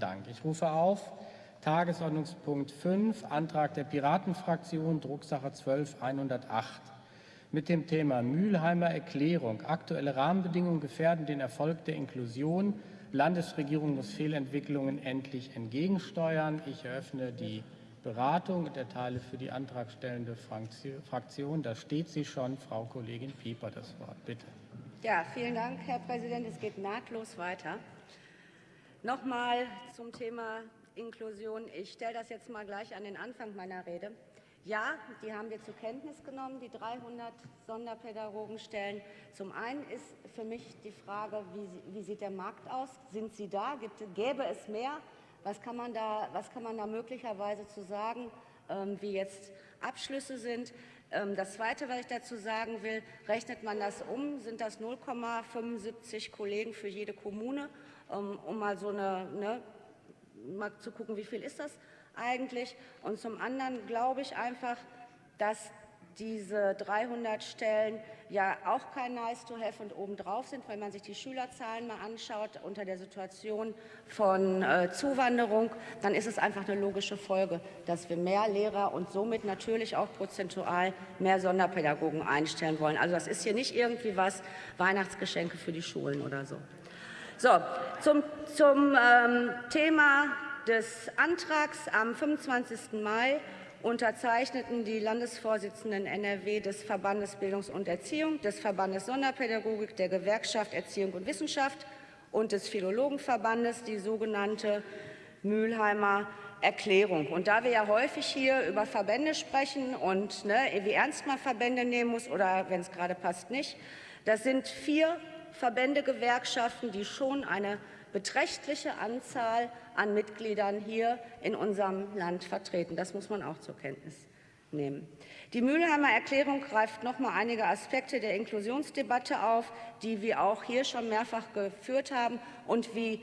Dank. Ich rufe auf Tagesordnungspunkt 5, Antrag der Piratenfraktion, Drucksache 12108 mit dem Thema Mülheimer Erklärung. Aktuelle Rahmenbedingungen gefährden den Erfolg der Inklusion. Landesregierung muss Fehlentwicklungen endlich entgegensteuern. Ich eröffne die Beratung und erteile für die antragstellende Fraktion, da steht sie schon, Frau Kollegin Pieper das Wort. Bitte. Ja, vielen Dank, Herr Präsident. Es geht nahtlos weiter. Nochmal zum Thema Inklusion. Ich stelle das jetzt mal gleich an den Anfang meiner Rede. Ja, die haben wir zur Kenntnis genommen, die 300 Sonderpädagogenstellen. Zum einen ist für mich die Frage, wie, wie sieht der Markt aus? Sind sie da? Gibt, gäbe es mehr? Was kann man da, was kann man da möglicherweise zu sagen, ähm, wie jetzt Abschlüsse sind? Ähm, das Zweite, was ich dazu sagen will, rechnet man das um, sind das 0,75 Kollegen für jede Kommune, ähm, um mal so eine, ne, mal zu gucken, wie viel ist das eigentlich. Und zum anderen glaube ich einfach, dass diese 300 Stellen ja auch kein Nice to have und obendrauf sind, wenn man sich die Schülerzahlen mal anschaut unter der Situation von äh, Zuwanderung, dann ist es einfach eine logische Folge, dass wir mehr Lehrer und somit natürlich auch prozentual mehr Sonderpädagogen einstellen wollen. Also das ist hier nicht irgendwie was Weihnachtsgeschenke für die Schulen oder so. So, zum, zum ähm, Thema des Antrags am 25. Mai unterzeichneten die Landesvorsitzenden NRW des Verbandes Bildungs- und Erziehung, des Verbandes Sonderpädagogik, der Gewerkschaft Erziehung und Wissenschaft und des Philologenverbandes die sogenannte Mülheimer Erklärung. Und da wir ja häufig hier über Verbände sprechen und ne, wie ernst man Verbände nehmen muss oder wenn es gerade passt nicht, das sind vier Verbände, Gewerkschaften, die schon eine beträchtliche Anzahl an Mitgliedern hier in unserem Land vertreten. Das muss man auch zur Kenntnis nehmen. Die Mülheimer Erklärung greift noch mal einige Aspekte der Inklusionsdebatte auf, die wir auch hier schon mehrfach geführt haben und wie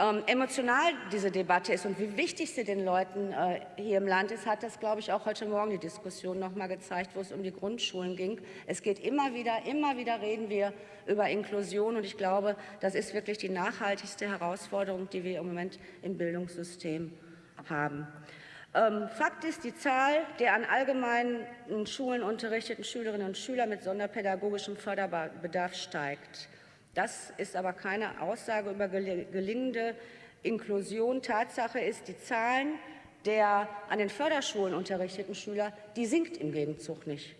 ähm, emotional diese Debatte ist und wie wichtig sie den Leuten äh, hier im Land ist, hat das, glaube ich, auch heute Morgen die Diskussion noch mal gezeigt, wo es um die Grundschulen ging. Es geht immer wieder, immer wieder reden wir über Inklusion und ich glaube, das ist wirklich die nachhaltigste Herausforderung, die wir im Moment im Bildungssystem haben. Ähm, Fakt ist, die Zahl der an allgemeinen Schulen unterrichteten Schülerinnen und Schüler mit sonderpädagogischem Förderbedarf steigt. Das ist aber keine Aussage über gelingende Inklusion. Tatsache ist, die Zahlen der an den Förderschulen unterrichteten Schüler, die sinkt im Gegenzug nicht.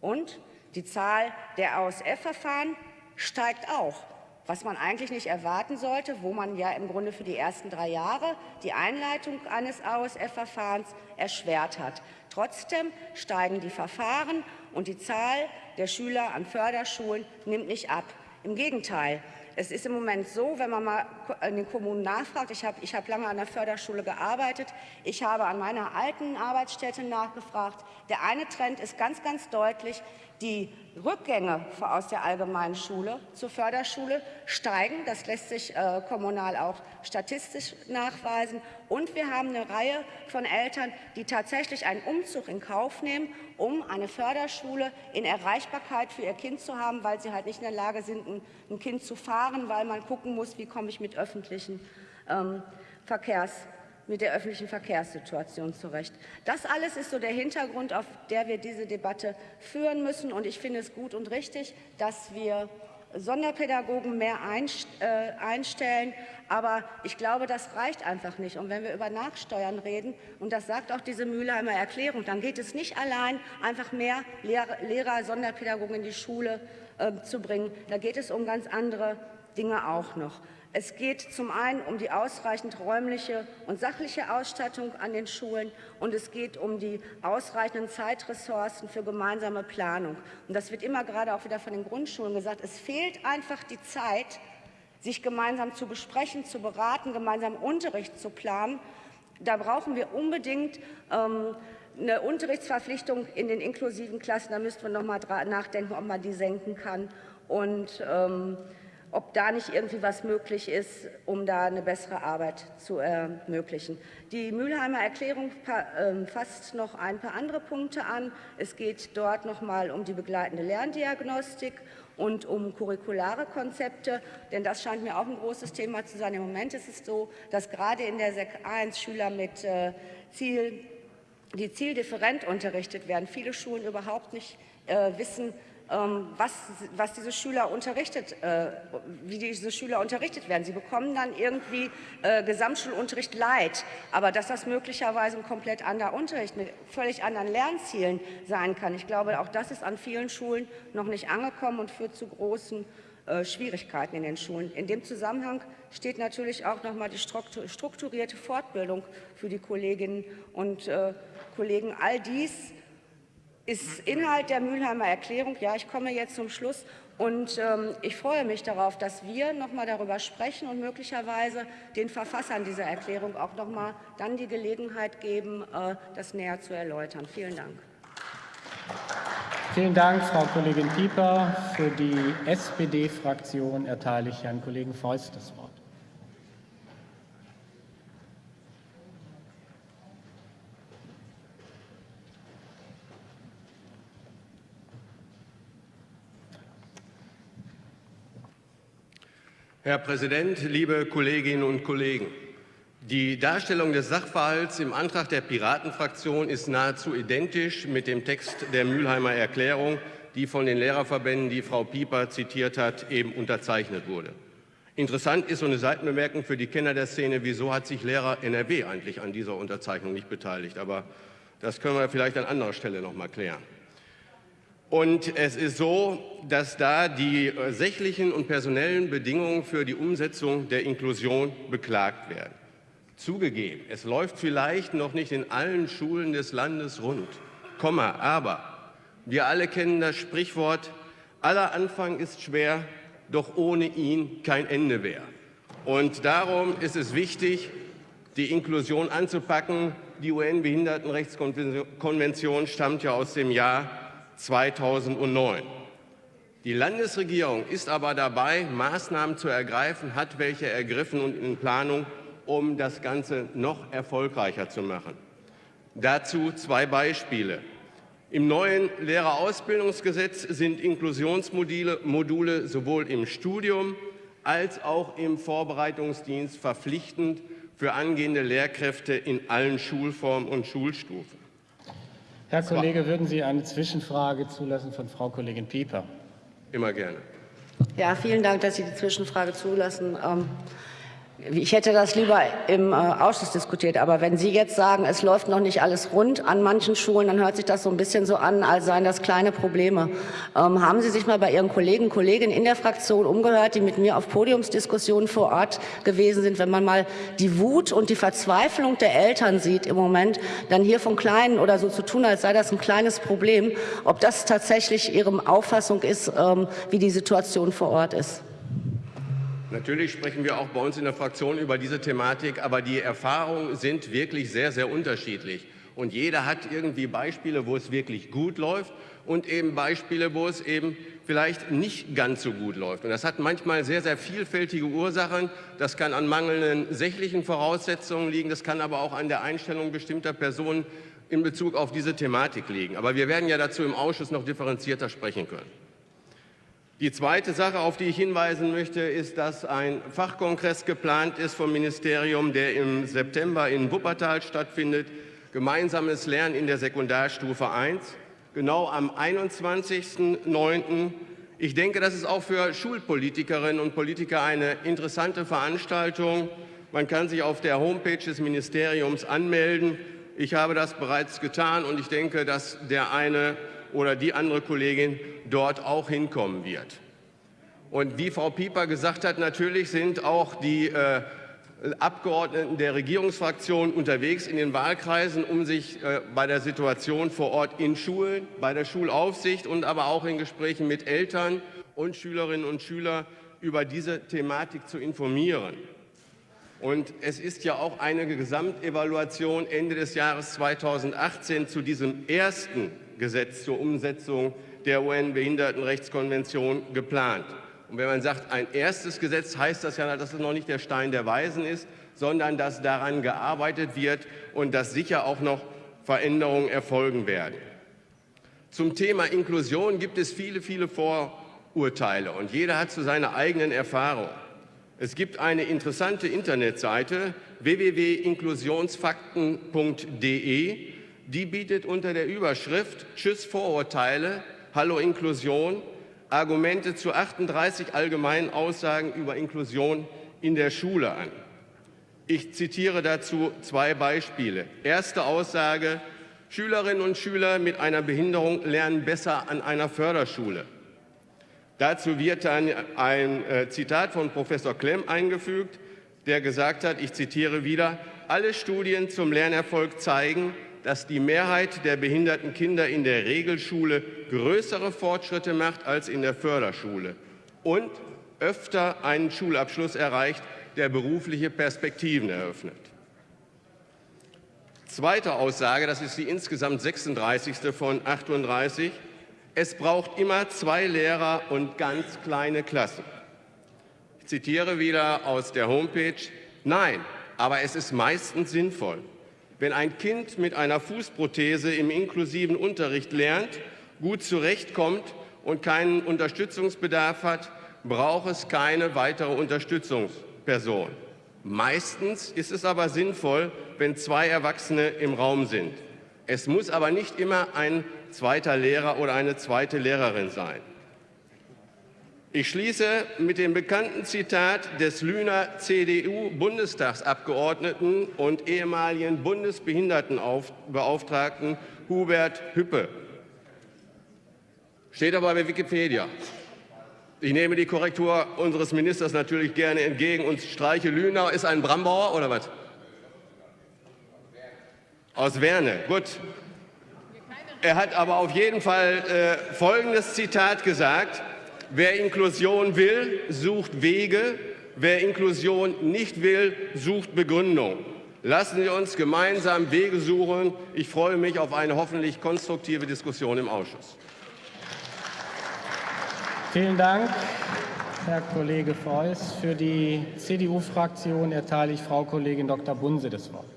Und die Zahl der ASF-Verfahren steigt auch, was man eigentlich nicht erwarten sollte, wo man ja im Grunde für die ersten drei Jahre die Einleitung eines ASF-Verfahrens erschwert hat. Trotzdem steigen die Verfahren und die Zahl der Schüler an Förderschulen nimmt nicht ab. Im Gegenteil, es ist im Moment so, wenn man mal in den Kommunen nachfragt, ich habe ich hab lange an der Förderschule gearbeitet, ich habe an meiner alten Arbeitsstätte nachgefragt. Der eine Trend ist ganz, ganz deutlich, die Rückgänge aus der allgemeinen Schule zur Förderschule steigen. Das lässt sich äh, kommunal auch statistisch nachweisen. Und wir haben eine Reihe von Eltern, die tatsächlich einen Umzug in Kauf nehmen, um eine Förderschule in Erreichbarkeit für ihr Kind zu haben, weil sie halt nicht in der Lage sind, ein, ein Kind zu fahren, weil man gucken muss, wie komme ich mit öffentlichen ähm, Verkehrs mit der öffentlichen Verkehrssituation zurecht. Das alles ist so der Hintergrund, auf der wir diese Debatte führen müssen. Und ich finde es gut und richtig, dass wir Sonderpädagogen mehr äh, einstellen. Aber ich glaube, das reicht einfach nicht. Und wenn wir über Nachsteuern reden, und das sagt auch diese Mülheimer Erklärung, dann geht es nicht allein, einfach mehr Lehrer, Sonderpädagogen in die Schule äh, zu bringen. Da geht es um ganz andere Dinge auch noch. Es geht zum einen um die ausreichend räumliche und sachliche Ausstattung an den Schulen und es geht um die ausreichenden Zeitressourcen für gemeinsame Planung. Und das wird immer gerade auch wieder von den Grundschulen gesagt. Es fehlt einfach die Zeit, sich gemeinsam zu besprechen, zu beraten, gemeinsam Unterricht zu planen. Da brauchen wir unbedingt ähm, eine Unterrichtsverpflichtung in den inklusiven Klassen. Da müssten wir noch mal nachdenken, ob man die senken kann. Und ähm, ob da nicht irgendwie was möglich ist, um da eine bessere Arbeit zu ermöglichen. Die Mülheimer Erklärung ähm, fasst noch ein paar andere Punkte an. Es geht dort noch mal um die begleitende Lerndiagnostik und um curriculare Konzepte, denn das scheint mir auch ein großes Thema zu sein. Im Moment ist es so, dass gerade in der Sek 1 Schüler mit äh, Ziel, die zieldifferent unterrichtet werden. Viele Schulen überhaupt nicht äh, wissen, was, was diese Schüler unterrichtet, äh, wie diese Schüler unterrichtet werden. Sie bekommen dann irgendwie äh, Gesamtschulunterricht leid, aber dass das möglicherweise ein komplett anderer Unterricht mit völlig anderen Lernzielen sein kann. Ich glaube, auch das ist an vielen Schulen noch nicht angekommen und führt zu großen äh, Schwierigkeiten in den Schulen. In dem Zusammenhang steht natürlich auch noch mal die strukturierte Fortbildung für die Kolleginnen und Kollegen. All dies ist Inhalt der Mülheimer Erklärung. Ja, ich komme jetzt zum Schluss. Und ähm, ich freue mich darauf, dass wir noch mal darüber sprechen und möglicherweise den Verfassern dieser Erklärung auch noch mal dann die Gelegenheit geben, äh, das näher zu erläutern. Vielen Dank. Vielen Dank, Frau Kollegin Pieper. Für die SPD-Fraktion erteile ich Herrn Kollegen Feust das Wort. Herr Präsident, liebe Kolleginnen und Kollegen! Die Darstellung des Sachverhalts im Antrag der Piratenfraktion ist nahezu identisch mit dem Text der Mülheimer Erklärung, die von den Lehrerverbänden, die Frau Pieper zitiert hat, eben unterzeichnet wurde. Interessant ist so eine Seitenbemerkung für die Kenner der Szene, wieso hat sich Lehrer NRW eigentlich an dieser Unterzeichnung nicht beteiligt. Aber das können wir vielleicht an anderer Stelle noch mal klären. Und es ist so, dass da die äh, sächlichen und personellen Bedingungen für die Umsetzung der Inklusion beklagt werden. Zugegeben, es läuft vielleicht noch nicht in allen Schulen des Landes rund, Komma, aber wir alle kennen das Sprichwort, aller Anfang ist schwer, doch ohne ihn kein Ende mehr. Und darum ist es wichtig, die Inklusion anzupacken. Die UN-Behindertenrechtskonvention stammt ja aus dem Jahr 2009. Die Landesregierung ist aber dabei, Maßnahmen zu ergreifen, hat welche ergriffen und in Planung, um das Ganze noch erfolgreicher zu machen. Dazu zwei Beispiele. Im neuen Lehrerausbildungsgesetz sind Inklusionsmodule Module sowohl im Studium als auch im Vorbereitungsdienst verpflichtend für angehende Lehrkräfte in allen Schulformen und Schulstufen. Herr Kollege, würden Sie eine Zwischenfrage zulassen von Frau Kollegin Pieper? Immer gerne. Ja, vielen Dank, dass Sie die Zwischenfrage zulassen. Ähm ich hätte das lieber im äh, Ausschuss diskutiert, aber wenn Sie jetzt sagen, es läuft noch nicht alles rund an manchen Schulen, dann hört sich das so ein bisschen so an, als seien das kleine Probleme. Ähm, haben Sie sich mal bei Ihren Kollegen Kolleginnen in der Fraktion umgehört, die mit mir auf Podiumsdiskussionen vor Ort gewesen sind? Wenn man mal die Wut und die Verzweiflung der Eltern sieht im Moment, dann hier von Kleinen oder so zu tun, als sei das ein kleines Problem, ob das tatsächlich Ihre Auffassung ist, ähm, wie die Situation vor Ort ist. Natürlich sprechen wir auch bei uns in der Fraktion über diese Thematik, aber die Erfahrungen sind wirklich sehr, sehr unterschiedlich. Und jeder hat irgendwie Beispiele, wo es wirklich gut läuft und eben Beispiele, wo es eben vielleicht nicht ganz so gut läuft. Und das hat manchmal sehr, sehr vielfältige Ursachen. Das kann an mangelnden sächlichen Voraussetzungen liegen, das kann aber auch an der Einstellung bestimmter Personen in Bezug auf diese Thematik liegen. Aber wir werden ja dazu im Ausschuss noch differenzierter sprechen können. Die zweite Sache, auf die ich hinweisen möchte, ist, dass ein Fachkongress geplant ist vom Ministerium, der im September in Wuppertal stattfindet. Gemeinsames Lernen in der Sekundarstufe 1, genau am 21.09. Ich denke, das ist auch für Schulpolitikerinnen und Politiker eine interessante Veranstaltung. Man kann sich auf der Homepage des Ministeriums anmelden. Ich habe das bereits getan und ich denke, dass der eine oder die andere Kollegin dort auch hinkommen wird. Und wie Frau Pieper gesagt hat, natürlich sind auch die äh, Abgeordneten der Regierungsfraktion unterwegs in den Wahlkreisen, um sich äh, bei der Situation vor Ort in Schulen, bei der Schulaufsicht und aber auch in Gesprächen mit Eltern und Schülerinnen und Schülern über diese Thematik zu informieren. Und es ist ja auch eine Gesamtevaluation Ende des Jahres 2018 zu diesem ersten Gesetz zur Umsetzung der UN-Behindertenrechtskonvention geplant. Und wenn man sagt, ein erstes Gesetz, heißt das ja, dass es noch nicht der Stein der Weisen ist, sondern dass daran gearbeitet wird und dass sicher auch noch Veränderungen erfolgen werden. Zum Thema Inklusion gibt es viele, viele Vor Urteile und jeder hat so seine eigenen Erfahrungen. Es gibt eine interessante Internetseite www.inklusionsfakten.de, die bietet unter der Überschrift Tschüss Vorurteile, Hallo Inklusion Argumente zu 38 allgemeinen Aussagen über Inklusion in der Schule an. Ich zitiere dazu zwei Beispiele. Erste Aussage, Schülerinnen und Schüler mit einer Behinderung lernen besser an einer Förderschule. Dazu wird dann ein äh, Zitat von Professor Klemm eingefügt, der gesagt hat, ich zitiere wieder, alle Studien zum Lernerfolg zeigen, dass die Mehrheit der behinderten Kinder in der Regelschule größere Fortschritte macht als in der Förderschule und öfter einen Schulabschluss erreicht, der berufliche Perspektiven eröffnet. Zweite Aussage, das ist die insgesamt 36. von 38. Es braucht immer zwei Lehrer und ganz kleine Klassen. Ich zitiere wieder aus der Homepage. Nein, aber es ist meistens sinnvoll. Wenn ein Kind mit einer Fußprothese im inklusiven Unterricht lernt, gut zurechtkommt und keinen Unterstützungsbedarf hat, braucht es keine weitere Unterstützungsperson. Meistens ist es aber sinnvoll, wenn zwei Erwachsene im Raum sind. Es muss aber nicht immer ein zweiter Lehrer oder eine zweite Lehrerin sein. Ich schließe mit dem bekannten Zitat des Lüner CDU-Bundestagsabgeordneten und ehemaligen Bundesbehindertenbeauftragten Hubert Hüppe. Steht aber bei Wikipedia. Ich nehme die Korrektur unseres Ministers natürlich gerne entgegen und streiche Lüner. Ist ein Brambauer oder was? Aus Werne, gut. Er hat aber auf jeden Fall äh, folgendes Zitat gesagt. Wer Inklusion will, sucht Wege. Wer Inklusion nicht will, sucht Begründung. Lassen Sie uns gemeinsam Wege suchen. Ich freue mich auf eine hoffentlich konstruktive Diskussion im Ausschuss. Vielen Dank, Herr Kollege Feuß. Für die CDU-Fraktion erteile ich Frau Kollegin Dr. Bunse das Wort.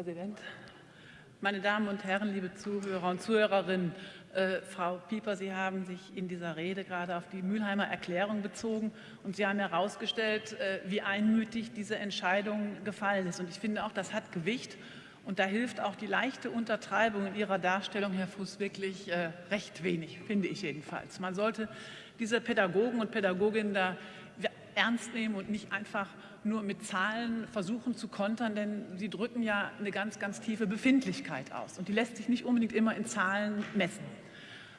Präsident. Meine Damen und Herren, liebe Zuhörer und Zuhörerinnen, äh, Frau Pieper, Sie haben sich in dieser Rede gerade auf die Mülheimer Erklärung bezogen und Sie haben herausgestellt, äh, wie einmütig diese Entscheidung gefallen ist. Und ich finde auch, das hat Gewicht. Und da hilft auch die leichte Untertreibung in Ihrer Darstellung, Herr Fuß, wirklich äh, recht wenig, finde ich jedenfalls. Man sollte diese Pädagogen und Pädagoginnen da ernst nehmen und nicht einfach nur mit Zahlen versuchen zu kontern, denn sie drücken ja eine ganz, ganz tiefe Befindlichkeit aus. Und die lässt sich nicht unbedingt immer in Zahlen messen.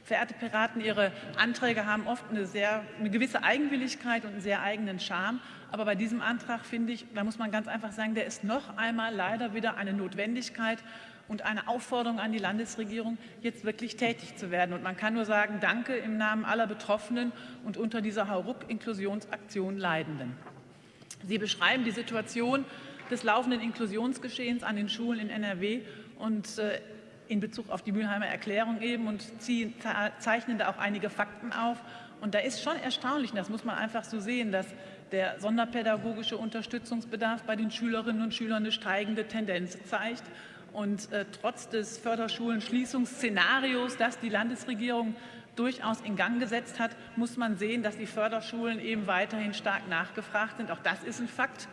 Verehrte Piraten, Ihre Anträge haben oft eine, sehr, eine gewisse Eigenwilligkeit und einen sehr eigenen Charme. Aber bei diesem Antrag finde ich, da muss man ganz einfach sagen, der ist noch einmal leider wieder eine Notwendigkeit und eine Aufforderung an die Landesregierung, jetzt wirklich tätig zu werden. Und man kann nur sagen, danke im Namen aller Betroffenen und unter dieser Hauruck-Inklusionsaktion Leidenden. Sie beschreiben die Situation des laufenden Inklusionsgeschehens an den Schulen in NRW und äh, in Bezug auf die Mülheimer Erklärung eben und zeichnen da auch einige Fakten auf. Und da ist schon erstaunlich, und das muss man einfach so sehen, dass der sonderpädagogische Unterstützungsbedarf bei den Schülerinnen und Schülern eine steigende Tendenz zeigt. Und äh, trotz des Förderschulen-Schließungsszenarios, das die Landesregierung durchaus in Gang gesetzt hat, muss man sehen, dass die Förderschulen eben weiterhin stark nachgefragt sind. Auch das ist ein Fakt.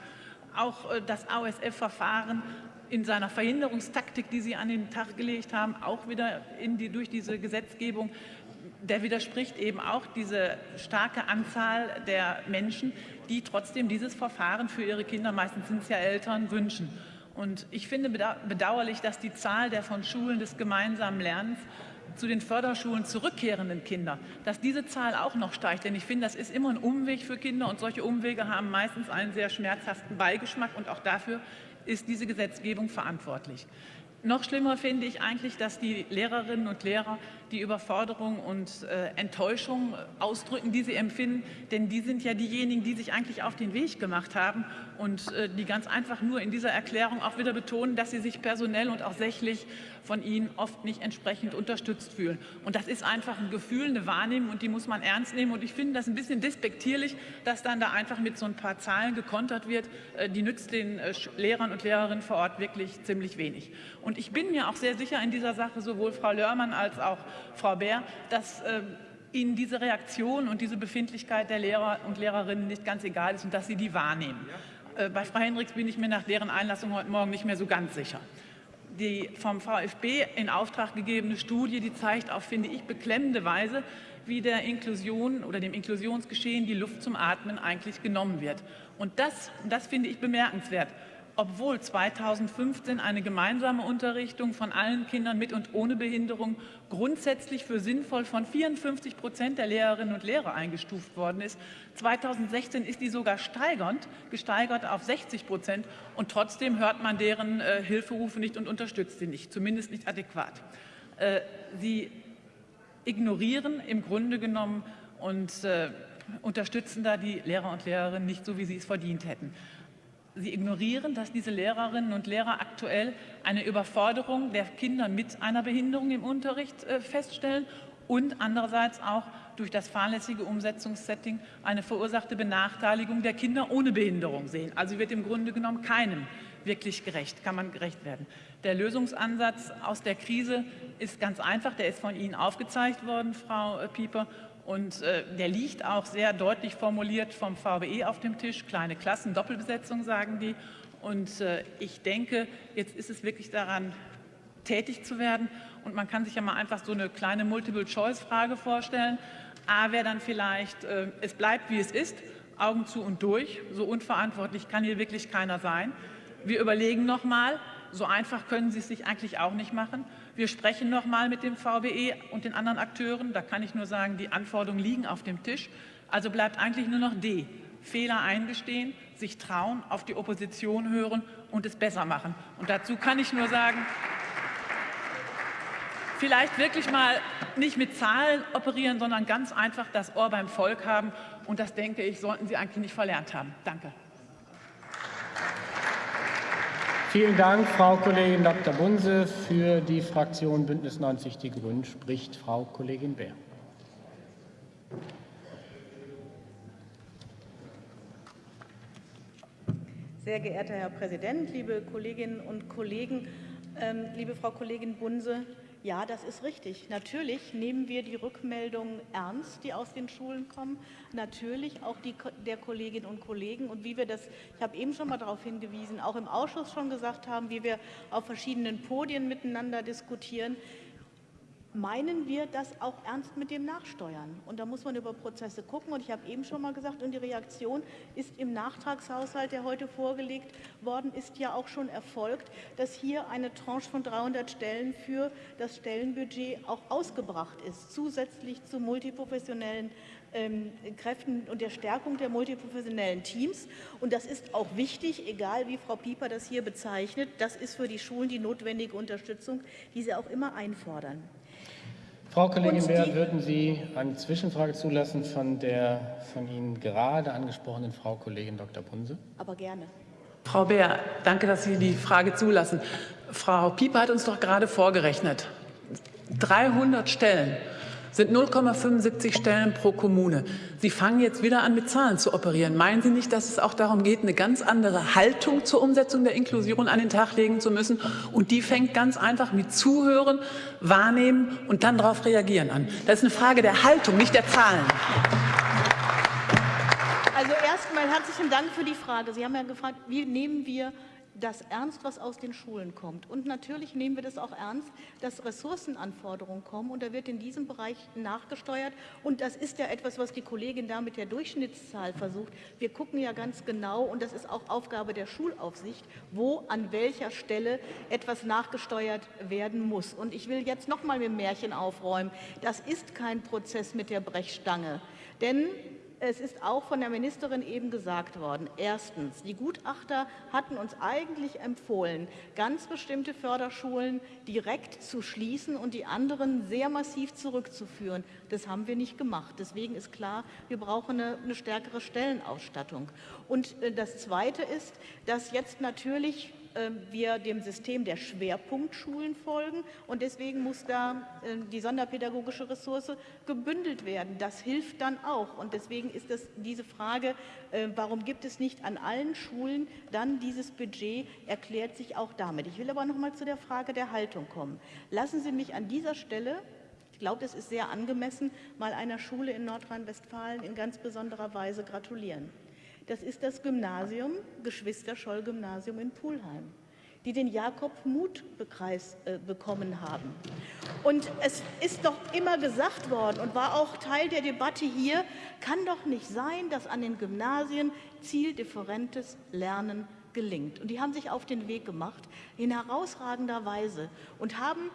Auch äh, das AOSF-Verfahren in seiner Verhinderungstaktik, die Sie an den Tag gelegt haben, auch wieder die, durch diese Gesetzgebung, der widerspricht eben auch diese starke Anzahl der Menschen, die trotzdem dieses Verfahren für ihre Kinder, meistens sind es ja Eltern, wünschen. Und ich finde bedauerlich, dass die Zahl der von Schulen des gemeinsamen Lernens zu den Förderschulen zurückkehrenden Kinder, dass diese Zahl auch noch steigt. Denn ich finde, das ist immer ein Umweg für Kinder und solche Umwege haben meistens einen sehr schmerzhaften Beigeschmack und auch dafür ist diese Gesetzgebung verantwortlich. Noch schlimmer finde ich eigentlich, dass die Lehrerinnen und Lehrer die Überforderung und äh, Enttäuschung ausdrücken, die sie empfinden. Denn die sind ja diejenigen, die sich eigentlich auf den Weg gemacht haben und äh, die ganz einfach nur in dieser Erklärung auch wieder betonen, dass sie sich personell und auch sächlich von ihnen oft nicht entsprechend unterstützt fühlen. Und das ist einfach ein Gefühl, eine Wahrnehmung und die muss man ernst nehmen. Und ich finde das ein bisschen despektierlich, dass dann da einfach mit so ein paar Zahlen gekontert wird. Äh, die nützt den äh, Lehrern und Lehrerinnen vor Ort wirklich ziemlich wenig. Und ich bin mir auch sehr sicher in dieser Sache, sowohl Frau Lörmann als auch Frau Bär, dass äh, Ihnen diese Reaktion und diese Befindlichkeit der Lehrer und Lehrerinnen nicht ganz egal ist und dass Sie die wahrnehmen. Bei Frau Henrichs bin ich mir nach deren Einlassung heute Morgen nicht mehr so ganz sicher die vom VfB in Auftrag gegebene Studie, die zeigt auf, finde ich, beklemmende Weise, wie der Inklusion oder dem Inklusionsgeschehen die Luft zum Atmen eigentlich genommen wird. Und das, das finde ich bemerkenswert obwohl 2015 eine gemeinsame Unterrichtung von allen Kindern mit und ohne Behinderung grundsätzlich für sinnvoll von 54 Prozent der Lehrerinnen und Lehrer eingestuft worden ist. 2016 ist die sogar steigernd, gesteigert auf 60 Prozent und trotzdem hört man deren äh, Hilferufe nicht und unterstützt sie nicht, zumindest nicht adäquat. Äh, sie ignorieren im Grunde genommen und äh, unterstützen da die Lehrer und Lehrerinnen nicht so, wie sie es verdient hätten. Sie ignorieren, dass diese Lehrerinnen und Lehrer aktuell eine Überforderung der Kinder mit einer Behinderung im Unterricht äh, feststellen und andererseits auch durch das fahrlässige Umsetzungssetting eine verursachte Benachteiligung der Kinder ohne Behinderung sehen. Also wird im Grunde genommen keinem wirklich gerecht, kann man gerecht werden. Der Lösungsansatz aus der Krise ist ganz einfach, der ist von Ihnen aufgezeigt worden, Frau Pieper, und äh, der liegt auch sehr deutlich formuliert vom VBE auf dem Tisch. Kleine Klassen, Doppelbesetzung, sagen die. Und äh, ich denke, jetzt ist es wirklich daran, tätig zu werden. Und man kann sich ja mal einfach so eine kleine Multiple-Choice-Frage vorstellen. A wäre dann vielleicht, äh, es bleibt, wie es ist, Augen zu und durch. So unverantwortlich kann hier wirklich keiner sein. Wir überlegen noch mal, so einfach können Sie es sich eigentlich auch nicht machen. Wir sprechen noch mal mit dem VBE und den anderen Akteuren. Da kann ich nur sagen, die Anforderungen liegen auf dem Tisch. Also bleibt eigentlich nur noch D. Fehler eingestehen, sich trauen, auf die Opposition hören und es besser machen. Und dazu kann ich nur sagen, vielleicht wirklich mal nicht mit Zahlen operieren, sondern ganz einfach das Ohr beim Volk haben. Und das, denke ich, sollten Sie eigentlich nicht verlernt haben. Danke. Vielen Dank, Frau Kollegin Dr. Bunse. Für die Fraktion Bündnis 90 Die Grünen spricht Frau Kollegin Bär. Sehr geehrter Herr Präsident, liebe Kolleginnen und Kollegen, ähm, liebe Frau Kollegin Bunse, ja, das ist richtig. Natürlich nehmen wir die Rückmeldungen ernst, die aus den Schulen kommen. Natürlich auch die der Kolleginnen und Kollegen. Und wie wir das, ich habe eben schon mal darauf hingewiesen, auch im Ausschuss schon gesagt haben, wie wir auf verschiedenen Podien miteinander diskutieren, meinen wir das auch ernst mit dem Nachsteuern. Und da muss man über Prozesse gucken. Und ich habe eben schon mal gesagt, und die Reaktion ist im Nachtragshaushalt, der heute vorgelegt worden ist, ja auch schon erfolgt, dass hier eine Tranche von 300 Stellen für das Stellenbudget auch ausgebracht ist, zusätzlich zu multiprofessionellen ähm, Kräften und der Stärkung der multiprofessionellen Teams. Und das ist auch wichtig, egal wie Frau Pieper das hier bezeichnet. Das ist für die Schulen die notwendige Unterstützung, die sie auch immer einfordern. Frau Kollegin Beer, würden Sie eine Zwischenfrage zulassen von der von Ihnen gerade angesprochenen Frau Kollegin Dr. Bunse? Aber gerne. Frau Beer, danke, dass Sie die Frage zulassen. Frau Pieper hat uns doch gerade vorgerechnet. 300 Stellen sind 0,75 Stellen pro Kommune. Sie fangen jetzt wieder an, mit Zahlen zu operieren. Meinen Sie nicht, dass es auch darum geht, eine ganz andere Haltung zur Umsetzung der Inklusion an den Tag legen zu müssen? Und die fängt ganz einfach mit Zuhören, Wahrnehmen und dann darauf reagieren an. Das ist eine Frage der Haltung, nicht der Zahlen. Also erstmal herzlichen Dank für die Frage. Sie haben ja gefragt, wie nehmen wir das ernst, was aus den Schulen kommt. Und natürlich nehmen wir das auch ernst, dass Ressourcenanforderungen kommen. Und da wird in diesem Bereich nachgesteuert. Und das ist ja etwas, was die Kollegin da mit der Durchschnittszahl versucht. Wir gucken ja ganz genau, und das ist auch Aufgabe der Schulaufsicht, wo an welcher Stelle etwas nachgesteuert werden muss. Und ich will jetzt noch mal mit dem Märchen aufräumen. Das ist kein Prozess mit der Brechstange. Denn es ist auch von der Ministerin eben gesagt worden. Erstens, die Gutachter hatten uns eigentlich empfohlen, ganz bestimmte Förderschulen direkt zu schließen und die anderen sehr massiv zurückzuführen. Das haben wir nicht gemacht. Deswegen ist klar, wir brauchen eine, eine stärkere Stellenausstattung. Und äh, das Zweite ist, dass jetzt natürlich wir dem System der Schwerpunktschulen folgen. Und deswegen muss da ähm, die sonderpädagogische Ressource gebündelt werden. Das hilft dann auch. Und deswegen ist das diese Frage, äh, warum gibt es nicht an allen Schulen dann dieses Budget, erklärt sich auch damit. Ich will aber noch mal zu der Frage der Haltung kommen. Lassen Sie mich an dieser Stelle ich glaube, es ist sehr angemessen, mal einer Schule in Nordrhein-Westfalen in ganz besonderer Weise gratulieren. Das ist das Gymnasium, Geschwister-Scholl-Gymnasium in Pulheim, die den Jakob-Muth-Preis äh, bekommen haben. Und es ist doch immer gesagt worden und war auch Teil der Debatte hier, kann doch nicht sein, dass an den Gymnasien zieldifferentes Lernen gelingt. Und die haben sich auf den Weg gemacht in herausragender Weise und haben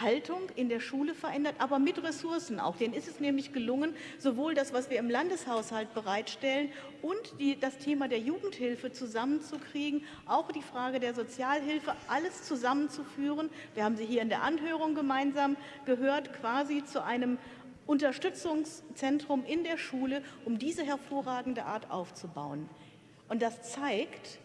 Haltung in der Schule verändert, aber mit Ressourcen auch. Denen ist es nämlich gelungen, sowohl das, was wir im Landeshaushalt bereitstellen und die, das Thema der Jugendhilfe zusammenzukriegen, auch die Frage der Sozialhilfe, alles zusammenzuführen. Wir haben sie hier in der Anhörung gemeinsam gehört, quasi zu einem Unterstützungszentrum in der Schule, um diese hervorragende Art aufzubauen. Und das zeigt,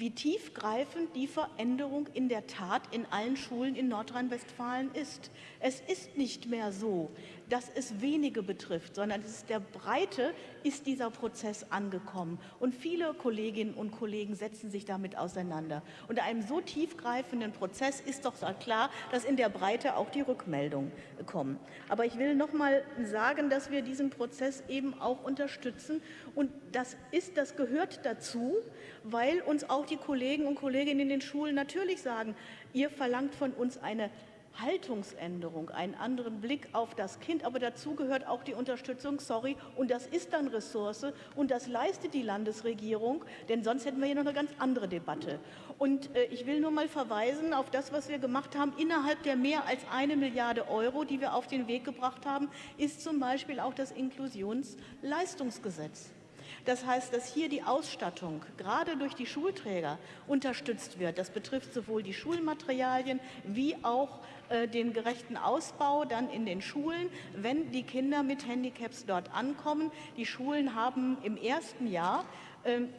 wie tiefgreifend die Veränderung in der Tat in allen Schulen in Nordrhein-Westfalen ist. Es ist nicht mehr so, dass es wenige betrifft, sondern es ist der Breite ist dieser Prozess angekommen. Und viele Kolleginnen und Kollegen setzen sich damit auseinander. Unter einem so tiefgreifenden Prozess ist doch klar, dass in der Breite auch die Rückmeldungen kommen. Aber ich will noch mal sagen, dass wir diesen Prozess eben auch unterstützen. Und das ist, das gehört dazu, weil uns auch die Kollegen und Kolleginnen in den Schulen natürlich sagen, ihr verlangt von uns eine Haltungsänderung, einen anderen Blick auf das Kind. Aber dazu gehört auch die Unterstützung, sorry, und das ist dann Ressource und das leistet die Landesregierung, denn sonst hätten wir hier noch eine ganz andere Debatte. Und äh, ich will nur mal verweisen auf das, was wir gemacht haben. Innerhalb der mehr als eine Milliarde Euro, die wir auf den Weg gebracht haben, ist zum Beispiel auch das Inklusionsleistungsgesetz. Das heißt, dass hier die Ausstattung gerade durch die Schulträger unterstützt wird. Das betrifft sowohl die Schulmaterialien wie auch den gerechten Ausbau dann in den Schulen, wenn die Kinder mit Handicaps dort ankommen. Die Schulen haben im ersten Jahr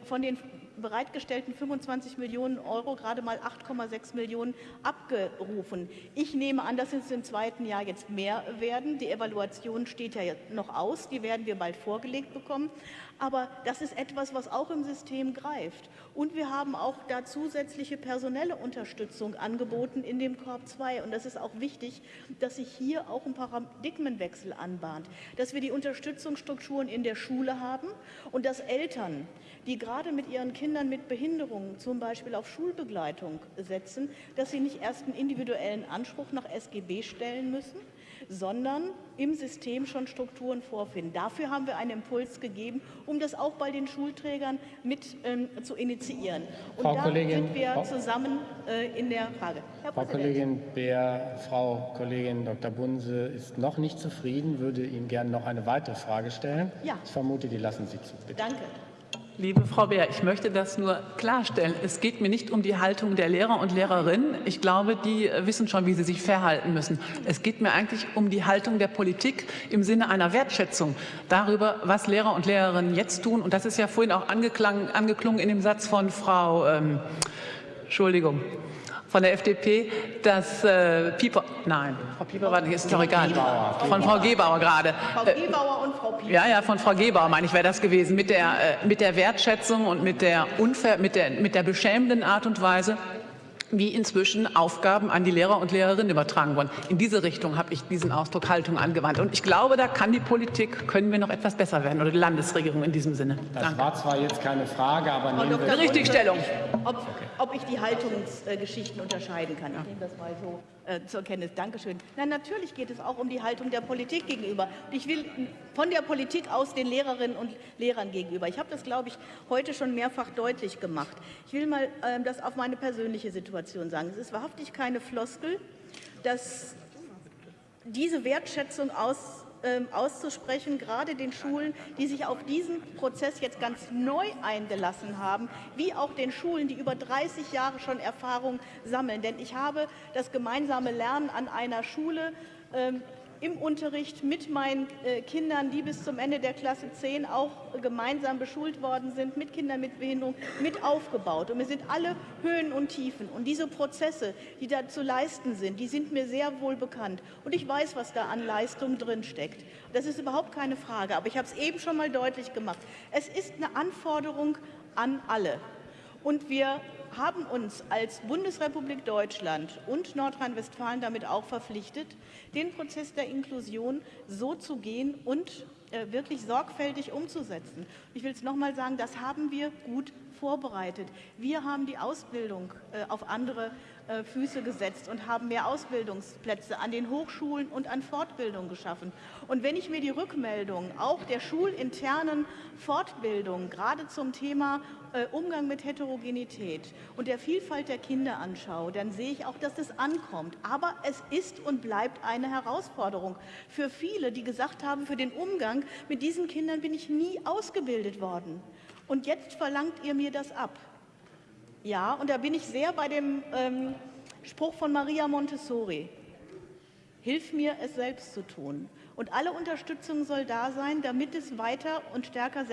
von den bereitgestellten 25 Millionen Euro gerade mal 8,6 Millionen abgerufen. Ich nehme an, dass es im zweiten Jahr jetzt mehr werden. Die Evaluation steht ja noch aus, die werden wir bald vorgelegt bekommen. Aber das ist etwas, was auch im System greift. Und wir haben auch da zusätzliche personelle Unterstützung angeboten in dem Korb 2. Und das ist auch wichtig, dass sich hier auch ein Paradigmenwechsel anbahnt, dass wir die Unterstützungsstrukturen in der Schule haben und dass Eltern, die gerade mit ihren Kindern mit Behinderungen zum Beispiel auf Schulbegleitung setzen, dass sie nicht erst einen individuellen Anspruch nach SGB stellen müssen, sondern im System schon Strukturen vorfinden. Dafür haben wir einen Impuls gegeben, um das auch bei den Schulträgern mit ähm, zu initiieren. Und Frau da Kollegin, sind wir Frau, zusammen äh, in der Frage. Herr Frau Kollegin Beer, Frau Kollegin Dr. Bunse ist noch nicht zufrieden, würde Ihnen gerne noch eine weitere Frage stellen. Ja. Ich vermute, die lassen Sie zu. Bitte. Danke. Liebe Frau Beer, ich möchte das nur klarstellen. Es geht mir nicht um die Haltung der Lehrer und Lehrerinnen. Ich glaube, die wissen schon, wie sie sich verhalten müssen. Es geht mir eigentlich um die Haltung der Politik im Sinne einer Wertschätzung darüber, was Lehrer und Lehrerinnen jetzt tun. Und das ist ja vorhin auch angeklungen in dem Satz von Frau, ähm, Entschuldigung, von der FDP, dass äh, Pieper, nein, Frau Pieper war nicht, ist doch egal, von Frau Gebauer gerade. Frau Gebauer und Frau Pieper. Ja, ja, von Frau Gebauer, meine ich, wäre das gewesen, mit der, äh, mit der Wertschätzung und mit der, unfair, mit, der, mit der beschämenden Art und Weise, wie inzwischen Aufgaben an die Lehrer und Lehrerinnen übertragen wurden. In diese Richtung habe ich diesen Ausdruck Haltung angewandt. Und ich glaube, da kann die Politik, können wir noch etwas besser werden, oder die Landesregierung in diesem Sinne. Das Danke. war zwar jetzt keine Frage, aber nehmen wir... Richtigstellung. Ob, ob ich die Haltungsgeschichten unterscheiden kann. Ich nehme das mal so äh, zur Kenntnis. Dankeschön. Nein, natürlich geht es auch um die Haltung der Politik gegenüber. Ich will von der Politik aus den Lehrerinnen und Lehrern gegenüber. Ich habe das, glaube ich, heute schon mehrfach deutlich gemacht. Ich will mal äh, das auf meine persönliche Situation sagen. Es ist wahrhaftig keine Floskel, dass diese Wertschätzung aus ähm, auszusprechen, gerade den Schulen, die sich auf diesen Prozess jetzt ganz neu eingelassen haben, wie auch den Schulen, die über 30 Jahre schon Erfahrung sammeln. Denn ich habe das gemeinsame Lernen an einer Schule ähm, im Unterricht mit meinen äh, Kindern, die bis zum Ende der Klasse 10 auch gemeinsam beschult worden sind, mit Kindern mit Behinderung, mit aufgebaut. Und wir sind alle Höhen und Tiefen. Und diese Prozesse, die da zu leisten sind, die sind mir sehr wohl bekannt. Und ich weiß, was da an Leistung drinsteckt. Das ist überhaupt keine Frage. Aber ich habe es eben schon mal deutlich gemacht. Es ist eine Anforderung an alle. Und wir haben uns als Bundesrepublik Deutschland und Nordrhein-Westfalen damit auch verpflichtet, den Prozess der Inklusion so zu gehen und äh, wirklich sorgfältig umzusetzen. Ich will es noch mal sagen, das haben wir gut vorbereitet. Wir haben die Ausbildung äh, auf andere Füße gesetzt und haben mehr Ausbildungsplätze an den Hochschulen und an Fortbildung geschaffen. Und wenn ich mir die Rückmeldungen auch der schulinternen Fortbildung gerade zum Thema äh, Umgang mit Heterogenität und der Vielfalt der Kinder anschaue, dann sehe ich auch, dass es ankommt. Aber es ist und bleibt eine Herausforderung für viele, die gesagt haben, für den Umgang mit diesen Kindern bin ich nie ausgebildet worden. Und jetzt verlangt ihr mir das ab. Ja, und da bin ich sehr bei dem ähm, Spruch von Maria Montessori. Hilf mir, es selbst zu tun. Und alle Unterstützung soll da sein, damit es weiter und stärker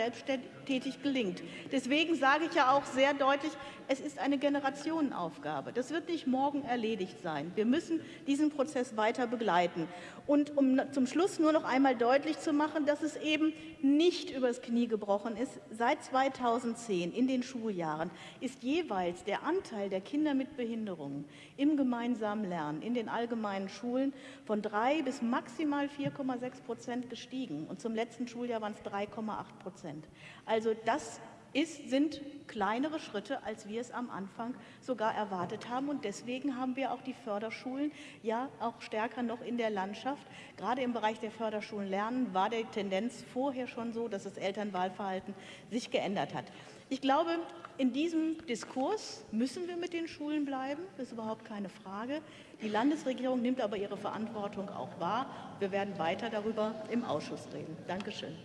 selbsttätig gelingt. Deswegen sage ich ja auch sehr deutlich, es ist eine Generationenaufgabe. Das wird nicht morgen erledigt sein. Wir müssen diesen Prozess weiter begleiten. Und um zum Schluss nur noch einmal deutlich zu machen, dass es eben nicht übers Knie gebrochen ist, seit 2010 in den Schuljahren ist jeweils der Anteil der Kinder mit Behinderungen im gemeinsamen Lernen in den allgemeinen Schulen von drei bis maximal 4,6 Prozent gestiegen. Und zum letzten Schuljahr waren es 3,8 Prozent. Also das ist, sind kleinere Schritte, als wir es am Anfang sogar erwartet haben. Und deswegen haben wir auch die Förderschulen ja auch stärker noch in der Landschaft. Gerade im Bereich der Förderschulen Lernen war die Tendenz vorher schon so, dass das Elternwahlverhalten sich geändert hat. Ich glaube, in diesem Diskurs müssen wir mit den Schulen bleiben, das ist überhaupt keine Frage. Die Landesregierung nimmt aber ihre Verantwortung auch wahr. Wir werden weiter darüber im Ausschuss reden. Dankeschön.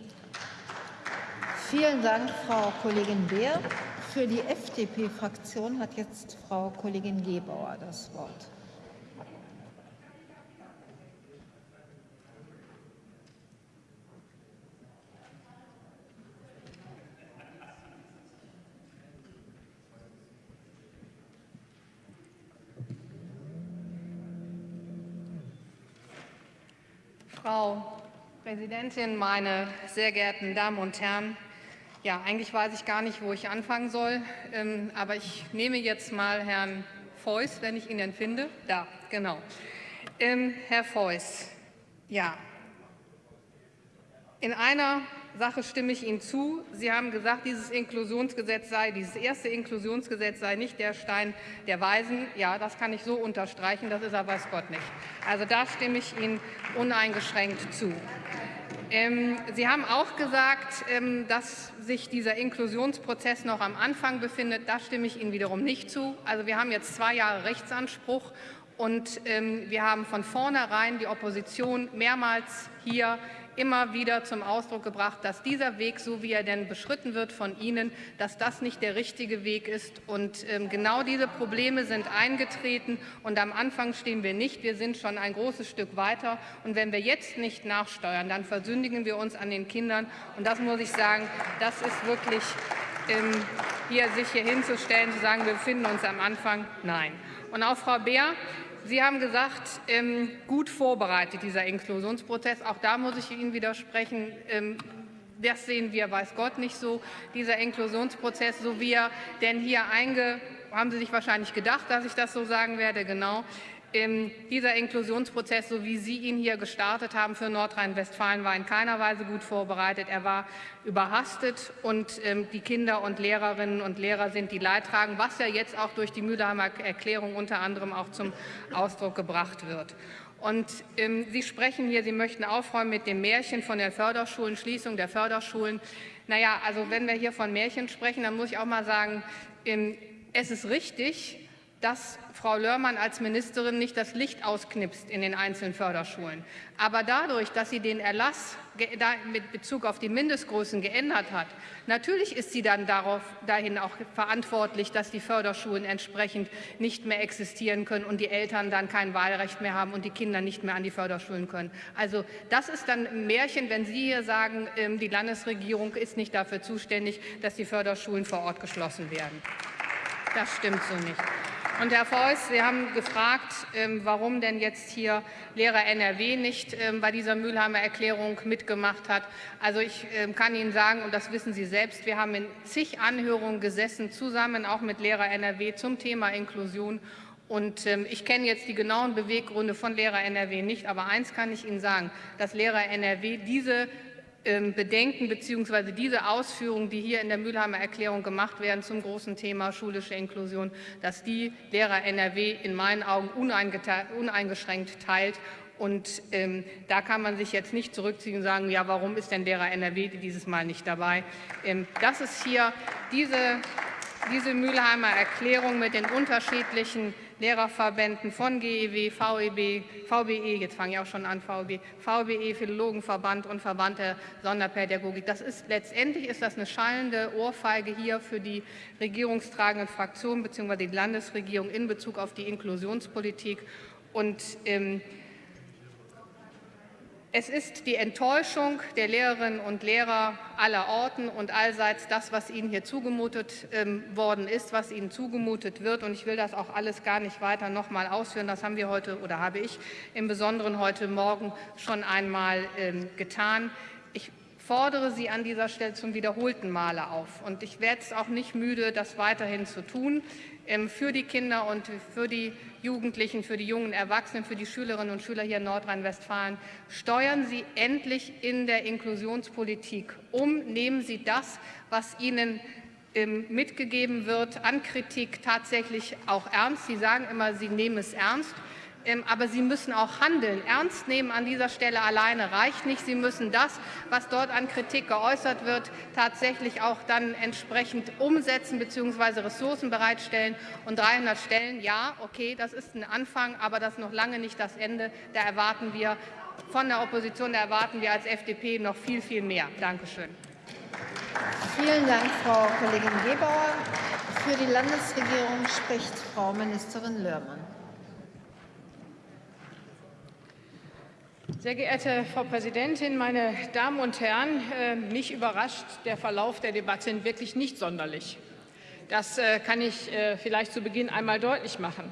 Vielen Dank, Frau Kollegin Beer. Für die FDP-Fraktion hat jetzt Frau Kollegin Gebauer das Wort. Frau Präsidentin, meine sehr geehrten Damen und Herren! Ja, eigentlich weiß ich gar nicht, wo ich anfangen soll, ähm, aber ich nehme jetzt mal Herrn Feuß, wenn ich ihn denn finde. Da, genau. Ähm, Herr Feuß, ja, in einer Sache stimme ich Ihnen zu. Sie haben gesagt, dieses Inklusionsgesetz sei, dieses erste Inklusionsgesetz sei nicht der Stein der Weisen. Ja, das kann ich so unterstreichen, das ist er weiß Gott nicht. Also da stimme ich Ihnen uneingeschränkt zu. Ähm, Sie haben auch gesagt, ähm, dass sich dieser Inklusionsprozess noch am Anfang befindet. Da stimme ich Ihnen wiederum nicht zu. Also wir haben jetzt zwei Jahre Rechtsanspruch und ähm, wir haben von vornherein die Opposition mehrmals hier immer wieder zum Ausdruck gebracht, dass dieser Weg, so wie er denn beschritten wird von Ihnen, dass das nicht der richtige Weg ist. Und ähm, genau diese Probleme sind eingetreten. Und am Anfang stehen wir nicht. Wir sind schon ein großes Stück weiter. Und wenn wir jetzt nicht nachsteuern, dann versündigen wir uns an den Kindern. Und das muss ich sagen, das ist wirklich ähm, hier sich hier hinzustellen, zu sagen, wir befinden uns am Anfang. Nein. Und auch Frau Beer, Sie haben gesagt, ähm, gut vorbereitet, dieser Inklusionsprozess. Auch da muss ich Ihnen widersprechen. Ähm, das sehen wir, weiß Gott, nicht so. Dieser Inklusionsprozess, so wie er denn hier einge... Haben Sie sich wahrscheinlich gedacht, dass ich das so sagen werde? Genau dieser Inklusionsprozess, so wie Sie ihn hier gestartet haben für Nordrhein-Westfalen, war in keiner Weise gut vorbereitet. Er war überhastet und ähm, die Kinder und Lehrerinnen und Lehrer sind die Leidtragenden, was ja jetzt auch durch die Mülheimer Erklärung unter anderem auch zum Ausdruck gebracht wird. Und ähm, Sie sprechen hier, Sie möchten aufräumen mit dem Märchen von der Förderschulen, Schließung der Förderschulen. Naja, also wenn wir hier von Märchen sprechen, dann muss ich auch mal sagen, ähm, es ist richtig, dass Frau Lörmann als Ministerin nicht das Licht ausknipst in den einzelnen Förderschulen. Aber dadurch, dass sie den Erlass mit Bezug auf die Mindestgrößen geändert hat, natürlich ist sie dann darauf, dahin auch verantwortlich, dass die Förderschulen entsprechend nicht mehr existieren können und die Eltern dann kein Wahlrecht mehr haben und die Kinder nicht mehr an die Förderschulen können. Also das ist dann ein Märchen, wenn Sie hier sagen, ähm, die Landesregierung ist nicht dafür zuständig, dass die Förderschulen vor Ort geschlossen werden. Das stimmt so nicht. Und Herr Feuß, Sie haben gefragt, ähm, warum denn jetzt hier Lehrer NRW nicht ähm, bei dieser Mülheimer Erklärung mitgemacht hat. Also ich ähm, kann Ihnen sagen, und das wissen Sie selbst, wir haben in zig Anhörungen gesessen, zusammen auch mit Lehrer NRW zum Thema Inklusion. Und ich kenne jetzt die genauen Beweggründe von Lehrer NRW nicht, aber eins kann ich Ihnen sagen, dass Lehrer NRW diese Bedenken bzw. diese Ausführungen, die hier in der Mülheimer Erklärung gemacht werden zum großen Thema schulische Inklusion, dass die Lehrer NRW in meinen Augen uneingeschränkt teilt. Und ähm, da kann man sich jetzt nicht zurückziehen und sagen, ja, warum ist denn Lehrer NRW dieses Mal nicht dabei? Ähm, das ist hier diese, diese Mülheimer Erklärung mit den unterschiedlichen Lehrerverbänden von GEW, VEB, VBE, jetzt fange ich auch schon an, VEB, VBE, Philologenverband und Verband der Sonderpädagogik. Das ist, letztendlich ist das eine schallende Ohrfeige hier für die regierungstragenden Fraktionen bzw. die Landesregierung in Bezug auf die Inklusionspolitik. Und ähm, es ist die Enttäuschung der Lehrerinnen und Lehrer aller Orten und allseits das, was ihnen hier zugemutet ähm, worden ist, was ihnen zugemutet wird. Und ich will das auch alles gar nicht weiter noch mal ausführen. Das haben wir heute oder habe ich im Besonderen heute Morgen schon einmal ähm, getan. Ich fordere Sie an dieser Stelle zum wiederholten Male auf. Und ich werde es auch nicht müde, das weiterhin zu tun. Ähm, für die Kinder und für die Jugendlichen, für die jungen Erwachsenen, für die Schülerinnen und Schüler hier in Nordrhein-Westfalen. Steuern Sie endlich in der Inklusionspolitik um. Nehmen Sie das, was Ihnen ähm, mitgegeben wird, an Kritik tatsächlich auch ernst. Sie sagen immer, Sie nehmen es ernst. Ähm, aber Sie müssen auch handeln. Ernst nehmen an dieser Stelle alleine reicht nicht. Sie müssen das, was dort an Kritik geäußert wird, tatsächlich auch dann entsprechend umsetzen bzw. Ressourcen bereitstellen. Und 300 Stellen, ja, okay, das ist ein Anfang, aber das ist noch lange nicht das Ende. Da erwarten wir von der Opposition, da erwarten wir als FDP noch viel, viel mehr. Dankeschön. Vielen Dank, Frau Kollegin Gebauer. Für die Landesregierung spricht Frau Ministerin Lörmann. Sehr geehrte Frau Präsidentin, meine Damen und Herren! Äh, mich überrascht der Verlauf der Debatte wirklich nicht sonderlich. Das äh, kann ich äh, vielleicht zu Beginn einmal deutlich machen.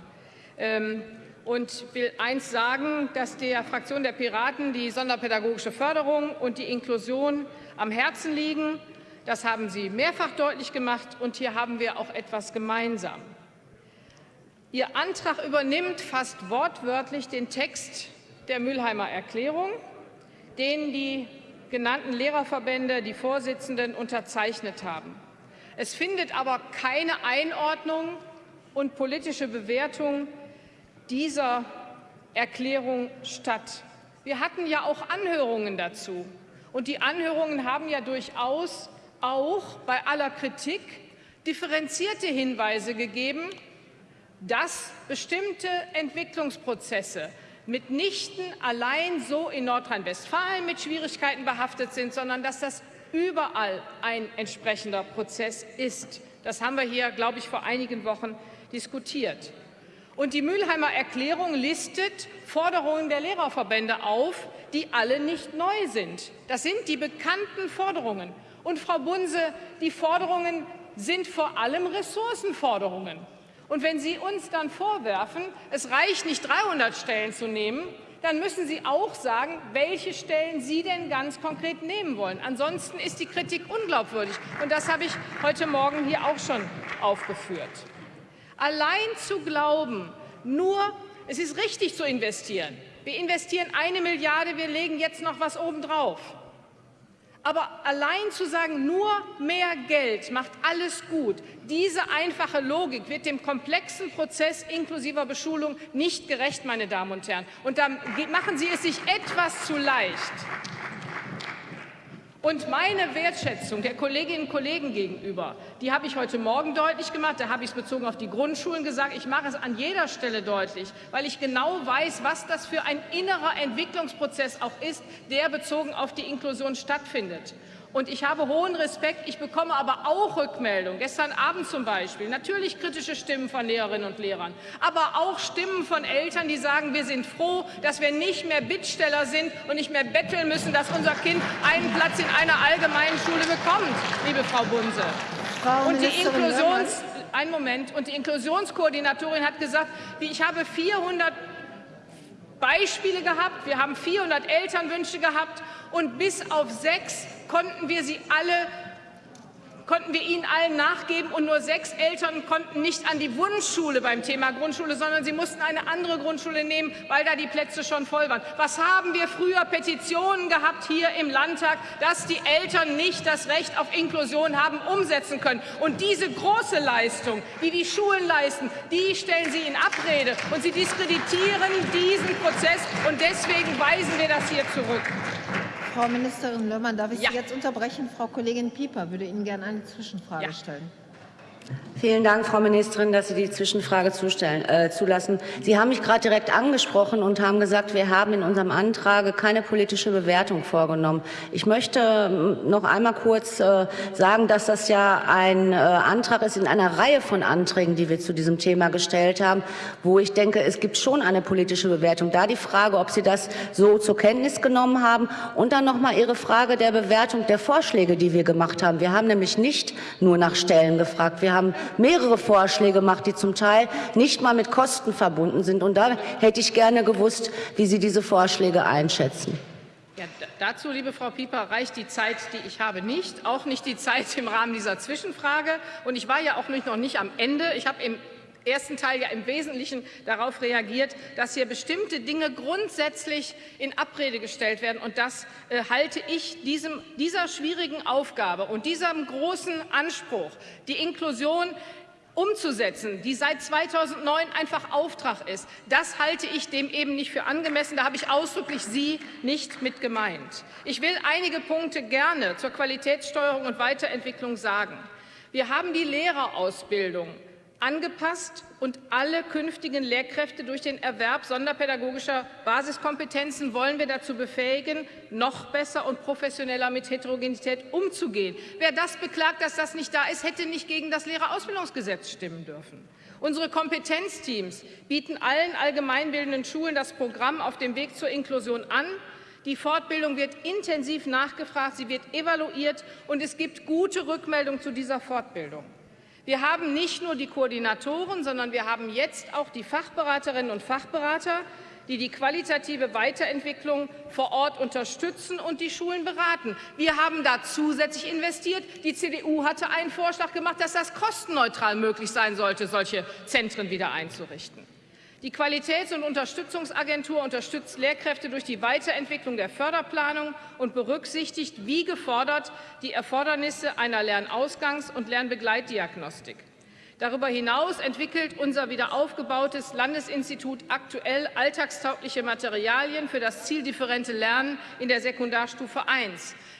Ähm, und will eins sagen, dass der Fraktion der Piraten die sonderpädagogische Förderung und die Inklusion am Herzen liegen. Das haben Sie mehrfach deutlich gemacht, und hier haben wir auch etwas gemeinsam. Ihr Antrag übernimmt fast wortwörtlich den Text der Mülheimer Erklärung, den die genannten Lehrerverbände, die Vorsitzenden, unterzeichnet haben. Es findet aber keine Einordnung und politische Bewertung dieser Erklärung statt. Wir hatten ja auch Anhörungen dazu. Und die Anhörungen haben ja durchaus auch bei aller Kritik differenzierte Hinweise gegeben, dass bestimmte Entwicklungsprozesse mitnichten allein so in Nordrhein-Westfalen mit Schwierigkeiten behaftet sind, sondern dass das überall ein entsprechender Prozess ist. Das haben wir hier, glaube ich, vor einigen Wochen diskutiert. Und die Mülheimer Erklärung listet Forderungen der Lehrerverbände auf, die alle nicht neu sind. Das sind die bekannten Forderungen. Und Frau Bunse, die Forderungen sind vor allem Ressourcenforderungen. Und wenn Sie uns dann vorwerfen, es reicht nicht, 300 Stellen zu nehmen, dann müssen Sie auch sagen, welche Stellen Sie denn ganz konkret nehmen wollen. Ansonsten ist die Kritik unglaubwürdig. Und das habe ich heute Morgen hier auch schon aufgeführt. Allein zu glauben, nur es ist richtig zu investieren. Wir investieren eine Milliarde, wir legen jetzt noch was obendrauf. Aber allein zu sagen, nur mehr Geld macht alles gut, diese einfache Logik wird dem komplexen Prozess inklusiver Beschulung nicht gerecht, meine Damen und Herren. Und da machen Sie es sich etwas zu leicht. Und meine Wertschätzung der Kolleginnen und Kollegen gegenüber, die habe ich heute Morgen deutlich gemacht. Da habe ich es bezogen auf die Grundschulen gesagt. Ich mache es an jeder Stelle deutlich, weil ich genau weiß, was das für ein innerer Entwicklungsprozess auch ist, der bezogen auf die Inklusion stattfindet. Und ich habe hohen Respekt. Ich bekomme aber auch Rückmeldungen, gestern Abend zum Beispiel, natürlich kritische Stimmen von Lehrerinnen und Lehrern, aber auch Stimmen von Eltern, die sagen, wir sind froh, dass wir nicht mehr Bittsteller sind und nicht mehr betteln müssen, dass unser Kind einen Platz in einer allgemeinen Schule bekommt, liebe Frau Bunse. Frau und die Inklusions ein Moment. Und die Inklusionskoordinatorin hat gesagt, ich habe 400 Beispiele gehabt, wir haben 400 Elternwünsche gehabt. Und bis auf sechs konnten wir sie alle konnten wir ihnen allen nachgeben und nur sechs Eltern konnten nicht an die Wunschschule beim Thema Grundschule, sondern sie mussten eine andere Grundschule nehmen, weil da die Plätze schon voll waren. Was haben wir früher Petitionen gehabt hier im Landtag, dass die Eltern nicht das Recht auf Inklusion haben umsetzen können? Und diese große Leistung, die die Schulen leisten, die stellen Sie in Abrede und Sie diskreditieren diesen Prozess und deswegen weisen wir das hier zurück. Frau Ministerin Löhrmann, darf ich ja. Sie jetzt unterbrechen? Frau Kollegin Pieper würde Ihnen gerne eine Zwischenfrage ja. stellen. Vielen Dank, Frau Ministerin, dass Sie die Zwischenfrage zustellen, äh, zulassen. Sie haben mich gerade direkt angesprochen und haben gesagt, wir haben in unserem Antrag keine politische Bewertung vorgenommen. Ich möchte ähm, noch einmal kurz äh, sagen, dass das ja ein äh, Antrag ist in einer Reihe von Anträgen, die wir zu diesem Thema gestellt haben, wo ich denke, es gibt schon eine politische Bewertung. Da die Frage, ob Sie das so zur Kenntnis genommen haben und dann noch mal Ihre Frage der Bewertung der Vorschläge, die wir gemacht haben. Wir haben nämlich nicht nur nach Stellen gefragt. Wir haben mehrere Vorschläge gemacht, die zum Teil nicht mal mit Kosten verbunden sind. Und da hätte ich gerne gewusst, wie Sie diese Vorschläge einschätzen. Ja, dazu, liebe Frau Pieper, reicht die Zeit, die ich habe, nicht. Auch nicht die Zeit im Rahmen dieser Zwischenfrage. Und ich war ja auch noch nicht am Ende. Ich habe im ersten Teil ja im Wesentlichen darauf reagiert, dass hier bestimmte Dinge grundsätzlich in Abrede gestellt werden. Und das äh, halte ich diesem, dieser schwierigen Aufgabe und diesem großen Anspruch, die Inklusion umzusetzen, die seit 2009 einfach Auftrag ist, das halte ich dem eben nicht für angemessen. Da habe ich ausdrücklich Sie nicht mit gemeint. Ich will einige Punkte gerne zur Qualitätssteuerung und Weiterentwicklung sagen. Wir haben die Lehrerausbildung angepasst und alle künftigen Lehrkräfte durch den Erwerb sonderpädagogischer Basiskompetenzen wollen wir dazu befähigen, noch besser und professioneller mit Heterogenität umzugehen. Wer das beklagt, dass das nicht da ist, hätte nicht gegen das Lehrerausbildungsgesetz stimmen dürfen. Unsere Kompetenzteams bieten allen allgemeinbildenden Schulen das Programm auf dem Weg zur Inklusion an. Die Fortbildung wird intensiv nachgefragt, sie wird evaluiert, und es gibt gute Rückmeldungen zu dieser Fortbildung. Wir haben nicht nur die Koordinatoren, sondern wir haben jetzt auch die Fachberaterinnen und Fachberater, die die qualitative Weiterentwicklung vor Ort unterstützen und die Schulen beraten. Wir haben da zusätzlich investiert. Die CDU hatte einen Vorschlag gemacht, dass das kostenneutral möglich sein sollte, solche Zentren wieder einzurichten. Die Qualitäts- und Unterstützungsagentur unterstützt Lehrkräfte durch die Weiterentwicklung der Förderplanung und berücksichtigt, wie gefordert, die Erfordernisse einer Lernausgangs- und Lernbegleitdiagnostik. Darüber hinaus entwickelt unser wiederaufgebautes Landesinstitut aktuell alltagstaugliche Materialien für das zieldifferente Lernen in der Sekundarstufe I.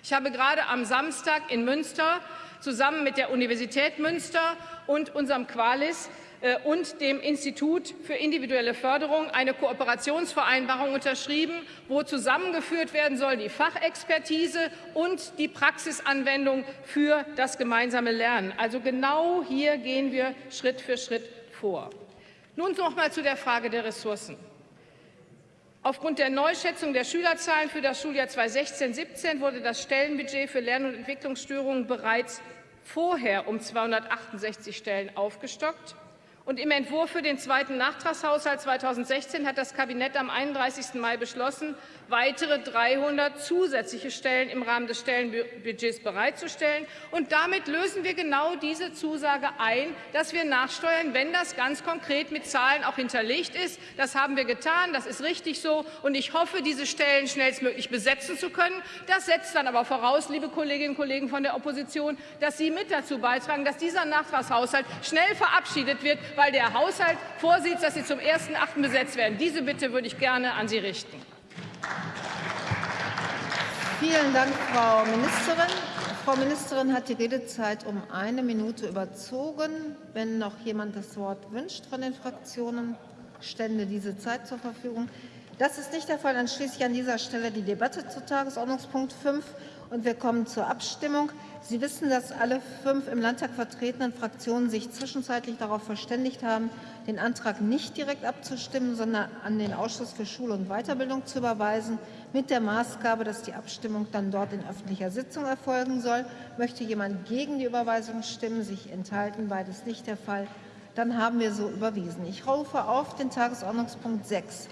Ich habe gerade am Samstag in Münster zusammen mit der Universität Münster und unserem Qualis und dem Institut für individuelle Förderung eine Kooperationsvereinbarung unterschrieben, wo zusammengeführt werden soll die Fachexpertise und die Praxisanwendung für das gemeinsame Lernen. Also genau hier gehen wir Schritt für Schritt vor. Nun noch mal zu der Frage der Ressourcen. Aufgrund der Neuschätzung der Schülerzahlen für das Schuljahr 2016-17 wurde das Stellenbudget für Lern- und Entwicklungsstörungen bereits vorher um 268 Stellen aufgestockt. Und im Entwurf für den zweiten Nachtragshaushalt 2016 hat das Kabinett am 31. Mai beschlossen, weitere 300 zusätzliche Stellen im Rahmen des Stellenbudgets bereitzustellen. Und damit lösen wir genau diese Zusage ein, dass wir nachsteuern, wenn das ganz konkret mit Zahlen auch hinterlegt ist. Das haben wir getan, das ist richtig so. Und ich hoffe, diese Stellen schnellstmöglich besetzen zu können. Das setzt dann aber voraus, liebe Kolleginnen und Kollegen von der Opposition, dass Sie mit dazu beitragen, dass dieser Nachtragshaushalt schnell verabschiedet wird, weil der Haushalt vorsieht, dass sie zum 1.8. besetzt werden. Diese Bitte würde ich gerne an Sie richten. Vielen Dank, Frau Ministerin. Frau Ministerin hat die Redezeit um eine Minute überzogen. Wenn noch jemand das Wort wünscht von den Fraktionen, stände diese Zeit zur Verfügung. Das ist nicht der Fall. Dann schließe ich an dieser Stelle die Debatte zu Tagesordnungspunkt 5 und wir kommen zur Abstimmung. Sie wissen, dass alle fünf im Landtag vertretenen Fraktionen sich zwischenzeitlich darauf verständigt haben, den Antrag nicht direkt abzustimmen, sondern an den Ausschuss für Schule und Weiterbildung zu überweisen, mit der Maßgabe, dass die Abstimmung dann dort in öffentlicher Sitzung erfolgen soll. Möchte jemand gegen die Überweisung stimmen, sich enthalten? Beides nicht der Fall. Dann haben wir so überwiesen. Ich rufe auf den Tagesordnungspunkt 6